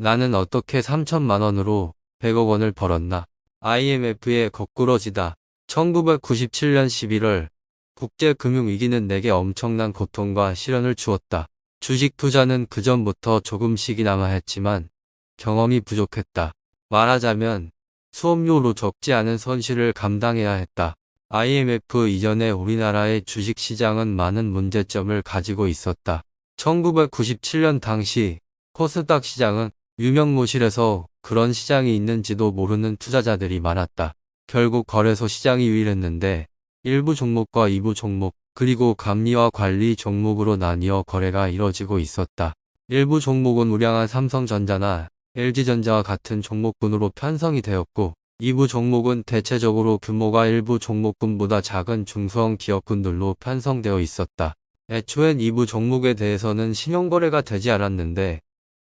나는 어떻게 3천만 원으로 100억 원을 벌었나. IMF의 거꾸로지다. 1997년 11월 국제금융위기는 내게 엄청난 고통과 시련을 주었다. 주식 투자는 그전부터 조금씩이나마 했지만 경험이 부족했다. 말하자면 수업료로 적지 않은 손실을 감당해야 했다. IMF 이전에 우리나라의 주식시장은 많은 문제점을 가지고 있었다. 1997년 당시 코스닥 시장은 유명무실해서 그런 시장이 있는지도 모르는 투자자들이 많았다. 결국 거래소 시장이 유일했는데 일부 종목과 이부 종목 그리고 감리와 관리 종목으로 나뉘어 거래가 이뤄지고 있었다. 일부 종목은 우량한 삼성전자나 LG전자와 같은 종목군으로 편성이 되었고 이부 종목은 대체적으로 규모가 일부 종목군보다 작은 중소형 기업군들로 편성되어 있었다. 애초엔 이부 종목에 대해서는 신용거래가 되지 않았는데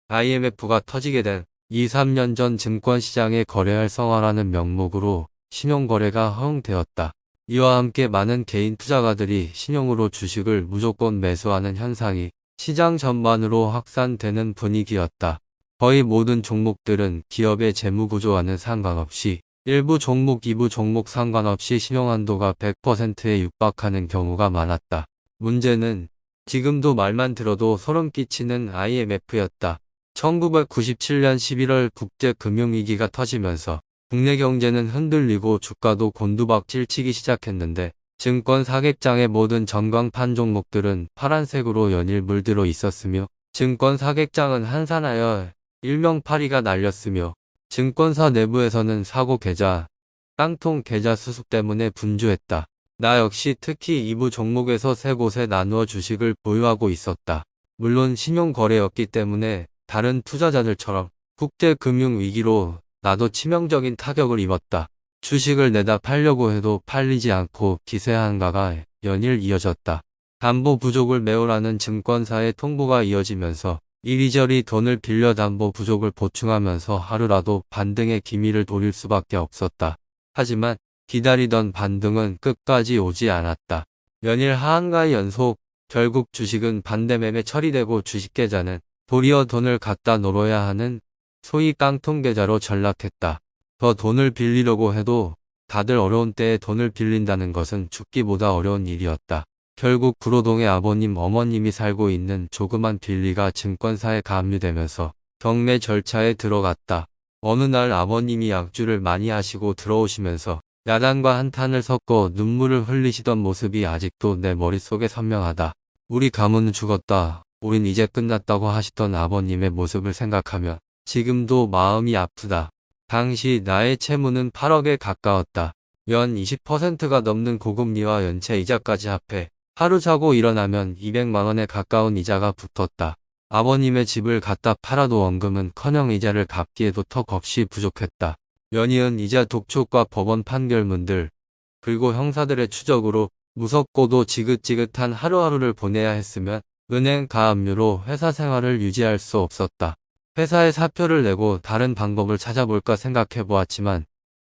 IMF가 터지게 된 2, 3년 전 증권시장의 거래 활성화라는 명목으로 신용거래가 허용되었다. 이와 함께 많은 개인 투자가들이 신용으로 주식을 무조건 매수하는 현상이 시장 전반으로 확산되는 분위기였다. 거의 모든 종목들은 기업의 재무구조와는 상관없이 일부 종목, 이부 종목 상관없이 신용한도가 100%에 육박하는 경우가 많았다. 문제는 지금도 말만 들어도 소름 끼치는 IMF였다. 1997년 11월 국제 금융위기가 터지면서 국내 경제는 흔들리고 주가도 곤두박질 치기 시작했는데 증권 사객장의 모든 전광판 종목들은 파란색으로 연일 물들어 있었으며 증권 사객장은 한산하여 일명 파리가 날렸으며 증권사 내부에서는 사고 계좌, 깡통 계좌 수습 때문에 분주했다. 나 역시 특히 이부 종목에서 세 곳에 나누어 주식을 보유하고 있었다. 물론 신용거래였기 때문에 다른 투자자들처럼 국제 금융 위기로 나도 치명적인 타격을 입었다. 주식을 내다 팔려고 해도 팔리지 않고 기세 한가가 연일 이어졌다. 담보 부족을 메우라는 증권사의 통보가 이어지면서 이리저리 돈을 빌려 담보 부족을 보충하면서 하루라도 반등의 기미를 돌릴 수밖에 없었다. 하지만 기다리던 반등은 끝까지 오지 않았다. 연일 하한가의 연속, 결국 주식은 반대매매 처리되고 주식계좌는 도리어 돈을 갖다 놀아야 하는 소위 깡통계좌로 전락했다. 더 돈을 빌리려고 해도 다들 어려운 때에 돈을 빌린다는 것은 죽기보다 어려운 일이었다. 결국 구로동의 아버님 어머님이 살고 있는 조그만 빌리가 증권사에 가압류되면서 경매 절차에 들어갔다. 어느 날 아버님이 약주를 많이 하시고 들어오시면서 야단과 한탄을 섞어 눈물을 흘리시던 모습이 아직도 내 머릿속에 선명하다. 우리 가문은 죽었다. 우린 이제 끝났다고 하시던 아버님의 모습을 생각하면 지금도 마음이 아프다. 당시 나의 채무는 8억에 가까웠다. 연 20%가 넘는 고금리와 연체 이자까지 합해 하루 자고 일어나면 200만원에 가까운 이자가 붙었다. 아버님의 집을 갖다 팔아도 원금은 커녕 이자를 갚기에도 턱없이 부족했다. 연이은 이자 독촉과 법원 판결문들, 그리고 형사들의 추적으로 무섭고도 지긋지긋한 하루하루를 보내야 했으면 은행 가압류로 회사 생활을 유지할 수 없었다. 회사에 사표를 내고 다른 방법을 찾아볼까 생각해 보았지만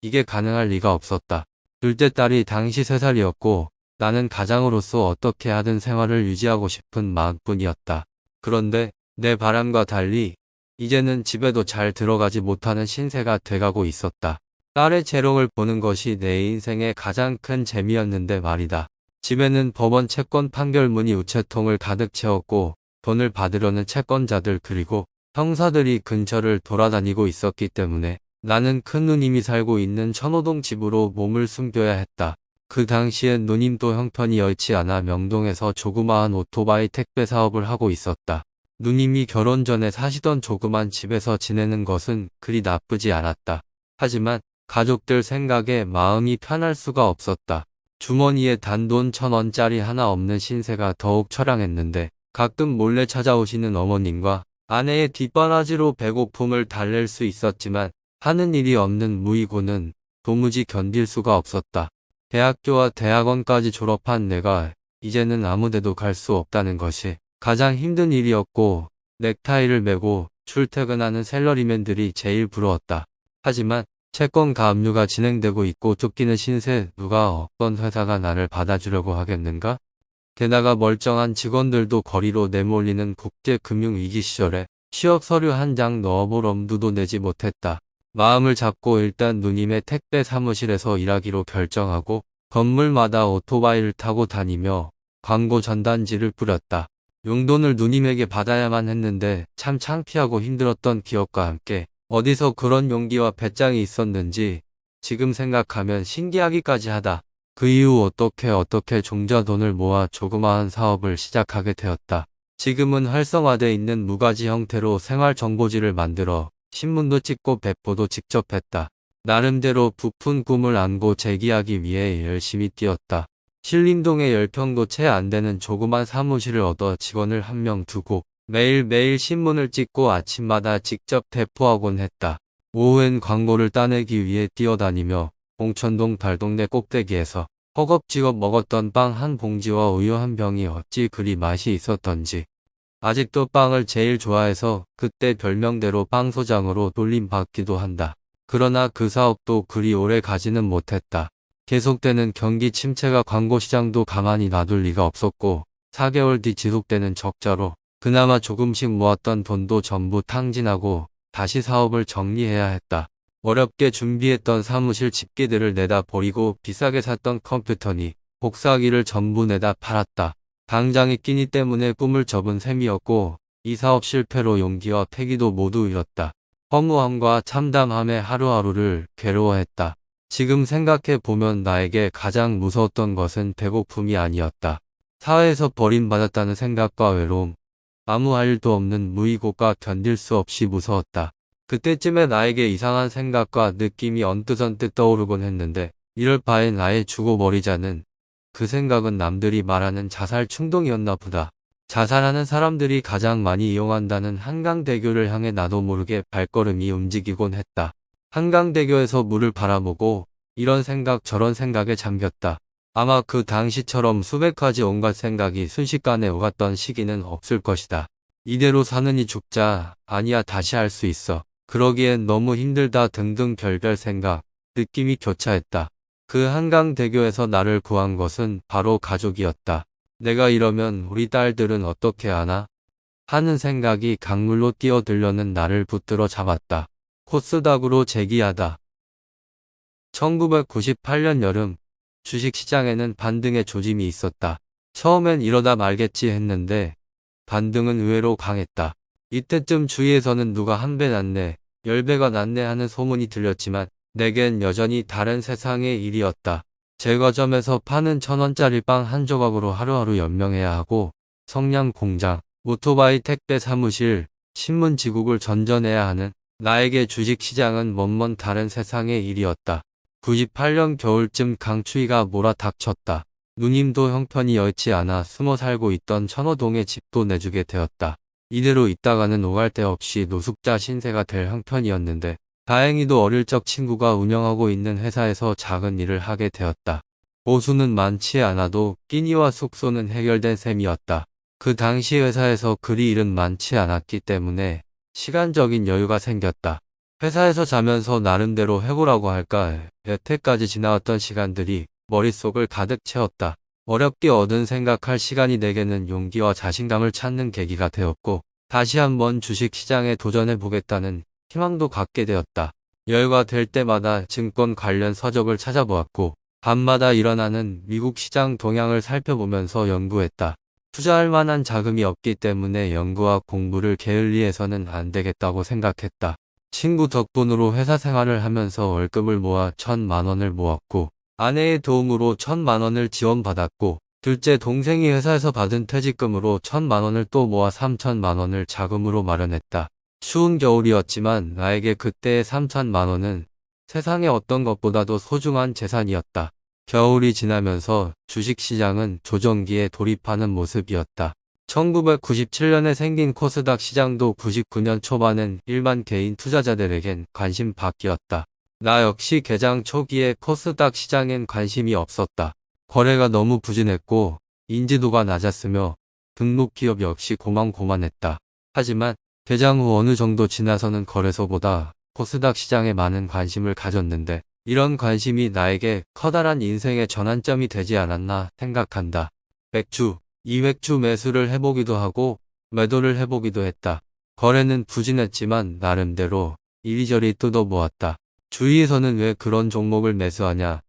이게 가능할 리가 없었다. 둘째 딸이 당시 3살이었고 나는 가장으로서 어떻게 하든 생활을 유지하고 싶은 마음뿐이었다. 그런데 내 바람과 달리 이제는 집에도 잘 들어가지 못하는 신세가 돼가고 있었다. 딸의 재롱을 보는 것이 내 인생의 가장 큰 재미였는데 말이다. 집에는 법원 채권 판결문이 우체통을 가득 채웠고 돈을 받으려는 채권자들 그리고 형사들이 근처를 돌아다니고 있었기 때문에 나는 큰 누님이 살고 있는 천호동 집으로 몸을 숨겨야 했다. 그 당시엔 누님도 형편이 여의치 않아 명동에서 조그마한 오토바이 택배 사업을 하고 있었다. 누님이 결혼 전에 사시던 조그만 집에서 지내는 것은 그리 나쁘지 않았다. 하지만 가족들 생각에 마음이 편할 수가 없었다. 주머니에 단돈 천 원짜리 하나 없는 신세가 더욱 처량했는데 가끔 몰래 찾아오시는 어머님과 아내의 뒷바라지로 배고픔을 달랠 수 있었지만 하는 일이 없는 무이고는 도무지 견딜 수가 없었다. 대학교와 대학원까지 졸업한 내가 이제는 아무데도 갈 수 없다는 것이 가장 힘든 일이었고 넥타이를 메고 출퇴근하는 셀러리맨들이 제일 부러웠다. 하지만 채권 가 압류가 진행되고 있고 쫓기는 신세 누가 어떤 회사가 나를 받아주려고 하겠는가? 게다가 멀쩡한 직원들도 거리로 내몰리는 국제금융위기 시절에 취업 서류 한 장 넣어볼 엄두도 내지 못했다. 마음을 잡고 일단 누님의 택배 사무실에서 일하기로 결정하고 건물마다 오토바이를 타고 다니며 광고 전단지를 뿌렸다. 용돈을 누님에게 받아야만 했는데 참 창피하고 힘들었던 기억과 함께 어디서 그런 용기와 배짱이 있었는지 지금 생각하면 신기하기까지 하다. 그 이후 어떻게 어떻게 종자 돈을 모아 조그마한 사업을 시작하게 되었다. 지금은 활성화돼 있는 무가지 형태로 생활정보지를 만들어 신문도 찍고 배포도 직접 했다. 나름대로 부푼 꿈을 안고 재기하기 위해 열심히 뛰었다. 신림동에 10평도 채 안 되는 조그만 사무실을 얻어 직원을 한 명 두고 매일매일 신문을 찍고 아침마다 직접 배포하곤 했다. 오후엔 광고를 따내기 위해 뛰어다니며 봉천동 달동네 꼭대기에서 허겁지겁 먹었던 빵 한 봉지와 우유 한 병이 어찌 그리 맛이 있었던지 아직도 빵을 제일 좋아해서 그때 별명대로 빵소장으로 돌림받기도 한다. 그러나 그 사업도 그리 오래 가지는 못했다. 계속되는 경기 침체가 광고 시장도 가만히 놔둘 리가 없었고 4개월 뒤 지속되는 적자로 그나마 조금씩 모았던 돈도 전부 탕진하고 다시 사업을 정리해야 했다. 어렵게 준비했던 사무실 집기들을 내다 버리고 비싸게 샀던 컴퓨터니 복사기를 전부 내다 팔았다. 당장의 끼니 때문에 꿈을 접은 셈이었고 이 사업 실패로 용기와 패기도 모두 잃었다. 허무함과 참담함에 하루하루를 괴로워했다. 지금 생각해 보면 나에게 가장 무서웠던 것은 배고픔이 아니었다. 사회에서 버림받았다는 생각과 외로움, 아무 할 일도 없는 무의고가 견딜 수 없이 무서웠다. 그때쯤에 나에게 이상한 생각과 느낌이 언뜻언뜻 떠오르곤 했는데 이럴 바엔 아예 죽어버리자는 그 생각은 남들이 말하는 자살 충동이었나 보다. 자살하는 사람들이 가장 많이 이용한다는 한강대교를 향해 나도 모르게 발걸음이 움직이곤 했다. 한강대교에서 물을 바라보고 이런 생각 저런 생각에 잠겼다. 아마 그 당시처럼 수백 가지 온갖 생각이 순식간에 오갔던 시기는 없을 것이다. 이대로 사느니 죽자 아니야 다시 할 수 있어. 그러기엔 너무 힘들다 등등 별별 생각, 느낌이 교차했다. 그 한강대교에서 나를 구한 것은 바로 가족이었다. 내가 이러면 우리 딸들은 어떻게 하나? 하는 생각이 강물로 뛰어들려는 나를 붙들어 잡았다. 코스닥으로 재기하다. 1998년 여름 주식시장에는 반등의 조짐이 있었다. 처음엔 이러다 말겠지 했는데 반등은 의외로 강했다. 이때쯤 주위에서는 누가 한배 낫네, 열 배가 낫네 하는 소문이 들렸지만 내겐 여전히 다른 세상의 일이었다. 제과점에서 파는 천원짜리 빵 한 조각으로 하루하루 연명해야 하고 성냥 공장, 오토바이 택배 사무실, 신문 지국을 전전해야 하는 나에게 주식시장은 먼먼 다른 세상의 일이었다. 98년 겨울쯤 강추위가 몰아닥쳤다. 누님도 형편이 여의치 않아 숨어 살고 있던 천호동에 집도 내주게 되었다. 이대로 있다가는 오갈 데 없이 노숙자 신세가 될 형편이었는데 다행히도 어릴 적 친구가 운영하고 있는 회사에서 작은 일을 하게 되었다. 보수는 많지 않아도 끼니와 숙소는 해결된 셈이었다. 그 당시 회사에서 그리 일은 많지 않았기 때문에 시간적인 여유가 생겼다. 회사에서 자면서 나름대로 해고라고 할까 여태까지 지나왔던 시간들이 머릿속을 가득 채웠다. 어렵게 얻은 생각할 시간이 내게는 용기와 자신감을 찾는 계기가 되었고 다시 한번 주식시장에 도전해보겠다는 희망도 갖게 되었다. 여유가 될 때마다 증권 관련 서적을 찾아보았고 밤마다 일어나는 미국 시장 동향을 살펴보면서 연구했다. 투자할 만한 자금이 없기 때문에 연구와 공부를 게을리해서는 안 되겠다고 생각했다. 친구 덕분으로 회사 생활을 하면서 월급을 모아 천만 원을 모았고 아내의 도움으로 천만 원을 지원받았고 둘째 동생이 회사에서 받은 퇴직금으로 천만 원을 또 모아 삼천만 원을 자금으로 마련했다. 추운 겨울이었지만 나에게 그때의 3천만 원은 세상의 어떤 것보다도 소중한 재산이었다. 겨울이 지나면서 주식시장은 조정기에 돌입하는 모습이었다. 1997년에 생긴 코스닥 시장도 99년 초반엔 일반 개인 투자자들에겐 관심 밖이었다. 나 역시 개장 초기에 코스닥 시장엔 관심이 없었다. 거래가 너무 부진했고 인지도가 낮았으며 등록 기업 역시 고만고만했다. 하지만 개장 후 어느 정도 지나서는 거래소보다 코스닥 시장에 많은 관심을 가졌는데 이런 관심이 나에게 커다란 인생의 전환점이 되지 않았나 생각한다. 맥주, 이맥주 매수를 해보기도 하고 매도를 해보기도 했다. 거래는 부진했지만 나름대로 이리저리 뜯어보았다. 주위에서는 왜 그런 종목을 매수하냐?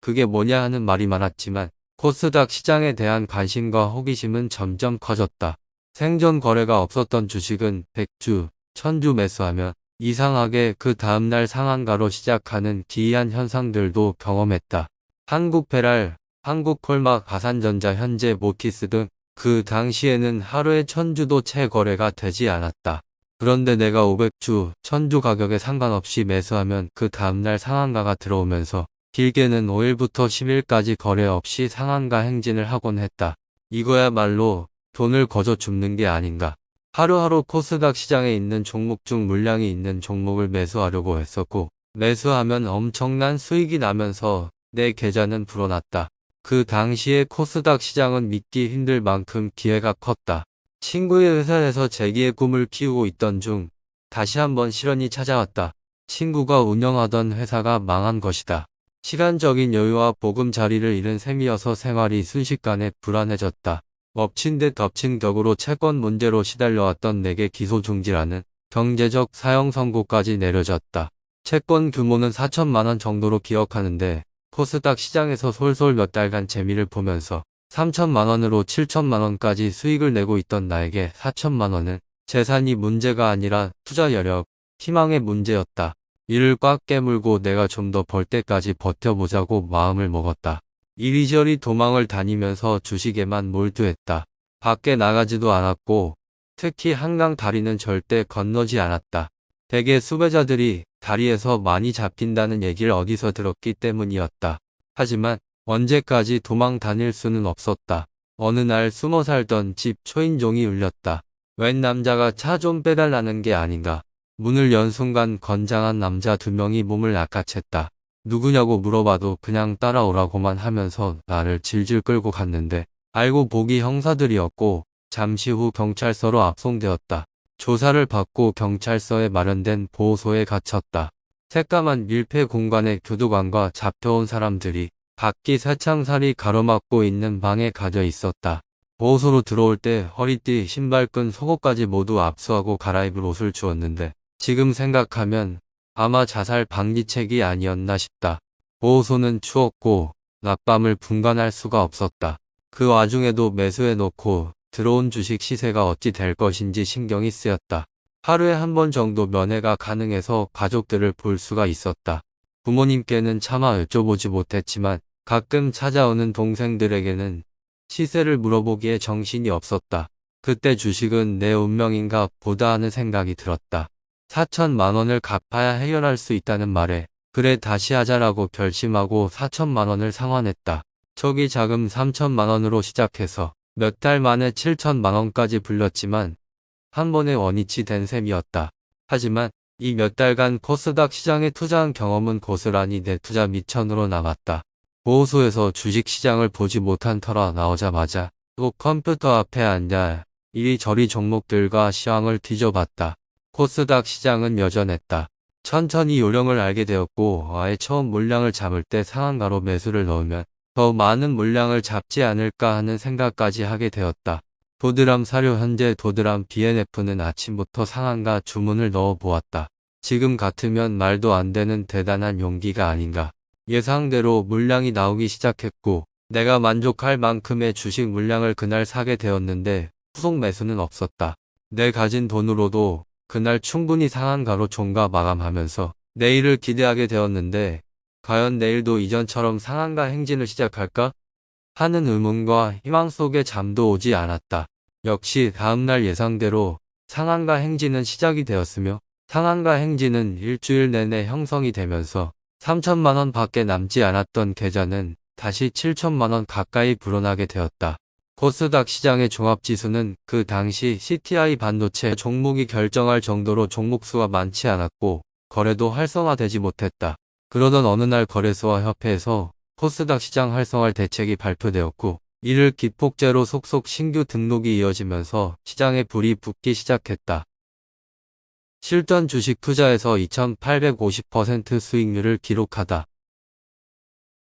그게 뭐냐 하는 말이 많았지만 코스닥 시장에 대한 관심과 호기심은 점점 커졌다. 생존 거래가 없었던 주식은 100주, 1000주 매수하면 이상하게 그 다음날 상한가로 시작하는 기이한 현상들도 경험했다. 한국 페랄, 한국 콜막, 가산전자, 현재 모키스 등 그 당시에는 하루에 천주도 채 거래가 되지 않았다. 그런데 내가 500주, 1000주 가격에 상관없이 매수하면 그 다음날 상한가가 들어오면서 길게는 5일부터 10일까지 거래 없이 상한가 행진을 하곤 했다. 이거야말로 돈을 거저 줍는 게 아닌가. 하루하루 코스닥 시장에 있는 종목 중 물량이 있는 종목을 매수하려고 했었고 매수하면 엄청난 수익이 나면서 내 계좌는 불어났다. 그 당시에 코스닥 시장은 믿기 힘들 만큼 기회가 컸다. 친구의 회사에서 재기의 꿈을 키우고 있던 중 다시 한번 실현이 찾아왔다. 친구가 운영하던 회사가 망한 것이다. 시간적인 여유와 보금자리를 잃은 셈이어서 생활이 순식간에 불안해졌다. 엎친 데 덮친 격으로 채권 문제로 시달려왔던 내게 기소 중지라는 경제적 사형 선고까지 내려졌다. 채권 규모는 4천만 원 정도로 기억하는데 코스닥 시장에서 솔솔 몇 달간 재미를 보면서 3천만 원으로 7천만 원까지 수익을 내고 있던 나에게 4천만 원은 재산이 문제가 아니라 투자 여력, 희망의 문제였다. 이를 꽉 깨물고 내가 좀 더 벌 때까지 버텨보자고 마음을 먹었다. 이리저리 도망을 다니면서 주식에만 몰두했다. 밖에 나가지도 않았고 특히 한강 다리는 절대 건너지 않았다. 대개 수배자들이 다리에서 많이 잡힌다는 얘기를 어디서 들었기 때문이었다. 하지만 언제까지 도망 다닐 수는 없었다. 어느 날 숨어 살던 집 초인종이 울렸다. 웬 남자가 차 좀 빼달라는 게 아닌가. 문을 연 순간 건장한 남자 두 명이 몸을 낚아챘다. 누구냐고 물어봐도 그냥 따라오라고만 하면서 나를 질질 끌고 갔는데 알고 보기 형사들이었고 잠시 후 경찰서로 압송되었다. 조사를 받고 경찰서에 마련된 보호소에 갇혔다. 새까만 밀폐 공간에 교도관과 잡혀온 사람들이 밖이 새창살이 가로막고 있는 방에 가져 있었다. 보호소로 들어올 때 허리띠, 신발끈, 속옷까지 모두 압수하고 갈아입을 옷을 주었는데 지금 생각하면 아마 자살 방지책이 아니었나 싶다. 보호소는 추웠고 낮밤을 분간할 수가 없었다. 그 와중에도 매수해놓고 들어온 주식 시세가 어찌 될 것인지 신경이 쓰였다. 하루에 한 번 정도 면회가 가능해서 가족들을 볼 수가 있었다. 부모님께는 차마 여쭤보지 못했지만 가끔 찾아오는 동생들에게는 시세를 물어보기에 정신이 없었다. 그때 주식은 내 운명인가 보다 하는 생각이 들었다. 4천만 원을 갚아야 해결할 수 있다는 말에 그래 다시 하자라고 결심하고 4천만 원을 상환했다. 초기 자금 3천만 원으로 시작해서 몇 달 만에 7천만 원까지 불렸지만 한 번에 원위치 된 셈이었다. 하지만 이 몇 달간 코스닥 시장에 투자한 경험은 고스란히 내 투자 미천으로 남았다. 보호소에서 주식시장을 보지 못한 터라 나오자마자 또 컴퓨터 앞에 앉아 이리저리 종목들과 시황을 뒤져봤다. 코스닥 시장은 여전했다. 천천히 요령을 알게 되었고 아예 처음 물량을 잡을 때 상한가로 매수를 넣으면 더 많은 물량을 잡지 않을까 하는 생각까지 하게 되었다. 도드람 사료 현재 도드람 BNF는 아침부터 상한가 주문을 넣어 보았다. 지금 같으면 말도 안 되는 대단한 용기가 아닌가. 예상대로 물량이 나오기 시작했고 내가 만족할 만큼의 주식 물량을 그날 사게 되었는데 후속 매수는 없었다. 내 가진 돈으로도 그날 충분히 상한가로 종가 마감하면서 내일을 기대하게 되었는데 과연 내일도 이전처럼 상한가 행진을 시작할까? 하는 의문과 희망 속에 잠도 오지 않았다. 역시 다음날 예상대로 상한가 행진은 시작이 되었으며 상한가 행진은 일주일 내내 형성이 되면서 3천만원 밖에 남지 않았던 계좌는 다시 7천만원 가까이 불어나게 되었다. 코스닥 시장의 종합지수는 그 당시 CTI 반도체 종목이 결정할 정도로 종목수가 많지 않았고 거래도 활성화되지 못했다. 그러던 어느 날 거래소와 협회에서 코스닥 시장 활성화할 대책이 발표되었고 이를 기폭제로 속속 신규 등록이 이어지면서 시장에 불이 붙기 시작했다. 실전 주식 투자에서 2850% 수익률을 기록하다.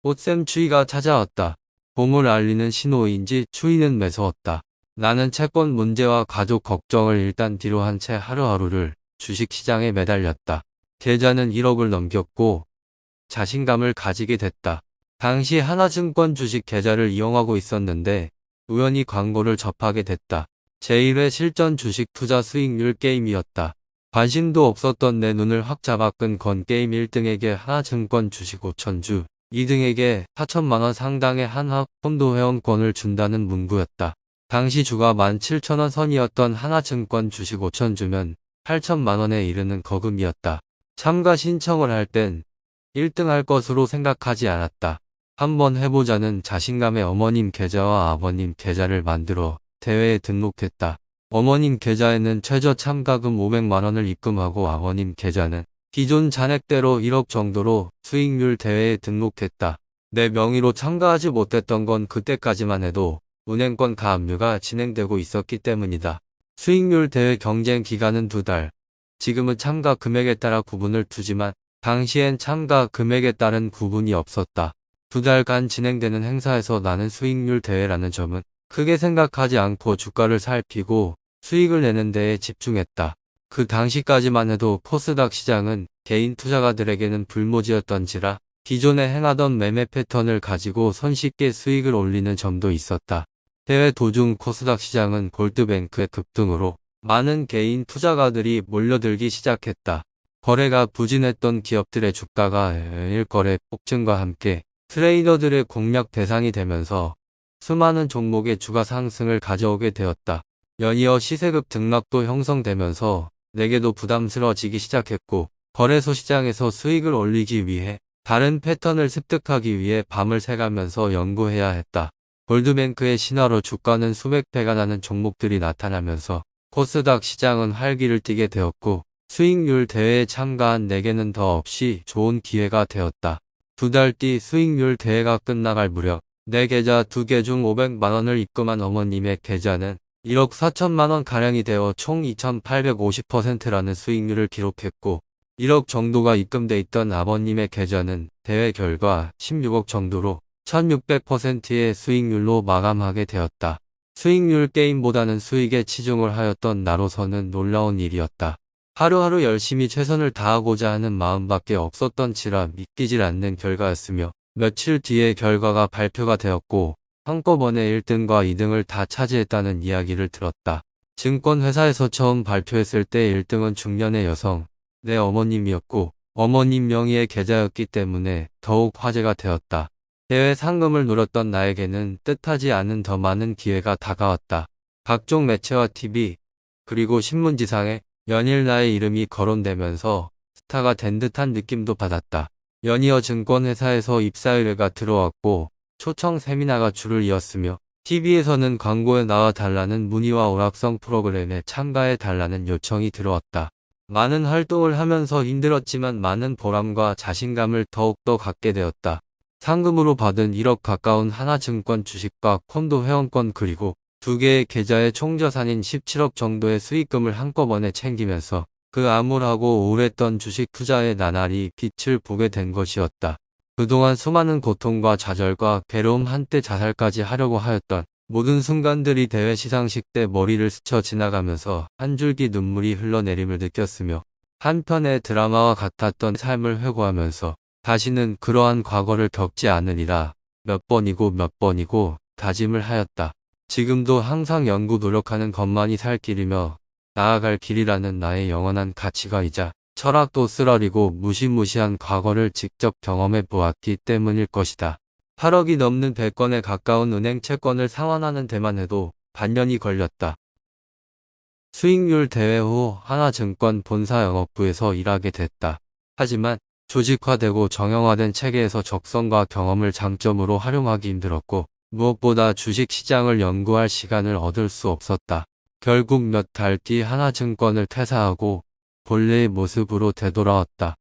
꽃샘 추위가 찾아왔다. 봄을 알리는 신호인지 추위는 매서웠다. 나는 채권 문제와 가족 걱정을 일단 뒤로 한 채 하루하루를 주식시장에 매달렸다. 계좌는 1억을 넘겼고 자신감을 가지게 됐다. 당시 하나증권 주식 계좌를 이용하고 있었는데 우연히 광고를 접하게 됐다. 제1회 실전 주식 투자 수익률 게임이었다. 관심도 없었던 내 눈을 확 잡아 끈 건 게임 1등에게 하나증권 주식 5천주, 2등에게 4천만원 상당의 한화 폰도 회원권을 준다는 문구였다. 당시 주가 17,000원 선이었던 하나증권 주식 5천주면 8천만원에 이르는 거금이었다. 참가 신청을 할 땐 1등 할 것으로 생각하지 않았다. 한번 해보자는 자신감에 어머님 계좌와 아버님 계좌를 만들어 대회에 등록했다. 어머님 계좌에는 최저 참가금 500만원을 입금하고 아버님 계좌는 기존 잔액대로 1억 정도로 수익률 대회에 등록했다. 내 명의로 참가하지 못했던 건 그때까지만 해도 은행권 가압류가 진행되고 있었기 때문이다. 수익률 대회 경쟁 기간은 두 달. 지금은 참가 금액에 따라 구분을 두지만 당시엔 참가 금액에 따른 구분이 없었다. 두 달간 진행되는 행사에서 나는 수익률 대회라는 점은 크게 생각하지 않고 주가를 살피고 수익을 내는 데에 집중했다. 그 당시까지만 해도 코스닥 시장은 개인 투자가들에게는 불모지였던지라 기존에 행하던 매매 패턴을 가지고 손쉽게 수익을 올리는 점도 있었다. 대회 도중 코스닥 시장은 골드뱅크의 급등으로 많은 개인 투자가들이 몰려들기 시작했다. 거래가 부진했던 기업들의 주가가 일거래 폭증과 함께 트레이더들의 공략 대상이 되면서 수많은 종목의 주가 상승을 가져오게 되었다. 연이어 시세급 등락도 형성되면서 내게도 부담스러워지기 시작했고 거래소 시장에서 수익을 올리기 위해 다른 패턴을 습득하기 위해 밤을 새가면서 연구해야 했다. 골드뱅크의 신화로 주가는 수백 배가 나는 종목들이 나타나면서 코스닥 시장은 활기를 띠게 되었고 수익률 대회에 참가한 내게는 더 없이 좋은 기회가 되었다. 두 달 뒤 수익률 대회가 끝나갈 무렵 내 계좌 두 개 중 500만원을 입금한 어머님의 계좌는 1억 4천만원 가량이 되어 총 2850%라는 수익률을 기록했고 1억 정도가 입금돼 있던 아버님의 계좌는 대회 결과 16억 정도로 1600%의 수익률로 마감하게 되었다. 수익률 게임보다는 수익에 치중을 하였던 나로서는 놀라운 일이었다. 하루하루 열심히 최선을 다하고자 하는 마음밖에 없었던지라 믿기질 않는 결과였으며 며칠 뒤에 결과가 발표가 되었고 한꺼번에 1등과 2등을 다 차지했다는 이야기를 들었다. 증권회사에서 처음 발표했을 때 1등은 중년의 여성, 내 어머님이었고 어머님 명의의 계좌였기 때문에 더욱 화제가 되었다. 대회 상금을 노렸던 나에게는 뜻하지 않은 더 많은 기회가 다가왔다. 각종 매체와 TV, 그리고 신문지상에 연일 나의 이름이 거론되면서 스타가 된 듯한 느낌도 받았다. 연이어 증권회사에서 입사 의뢰가 들어왔고 초청 세미나가 줄을 이었으며 TV에서는 광고에 나와 달라는 문의와 오락성 프로그램에 참가해 달라는 요청이 들어왔다. 많은 활동을 하면서 힘들었지만 많은 보람과 자신감을 더욱더 갖게 되었다. 상금으로 받은 1억 가까운 하나증권 주식과 콘도 회원권 그리고 두 개의 계좌의 총자산인 17억 정도의 수익금을 한꺼번에 챙기면서 그 암울하고 우울했던 주식 투자의 나날이 빛을 보게 된 것이었다. 그동안 수많은 고통과 좌절과 괴로움 한때 자살까지 하려고 하였던 모든 순간들이 대회 시상식 때 머리를 스쳐 지나가면서 한 줄기 눈물이 흘러내림을 느꼈으며 한편의 드라마와 같았던 삶을 회고하면서 다시는 그러한 과거를 겪지 않으리라 몇 번이고 몇 번이고 다짐을 하였다. 지금도 항상 연구 노력하는 것만이 살 길이며 나아갈 길이라는 나의 영원한 가치가이자 철학도 쓰라리고 무시무시한 과거를 직접 경험해 보았기 때문일 것이다. 8억이 넘는 100건에 가까운 은행 채권을 상환하는 데만 해도 반년이 걸렸다. 수익률 대회 후 하나증권 본사 영업부에서 일하게 됐다. 하지만 조직화되고 정형화된 체계에서 적성과 경험을 장점으로 활용하기 힘들었고 무엇보다 주식시장을 연구할 시간을 얻을 수 없었다. 결국 몇 달 뒤 하나증권을 퇴사하고 본래의 모습으로 되돌아왔다.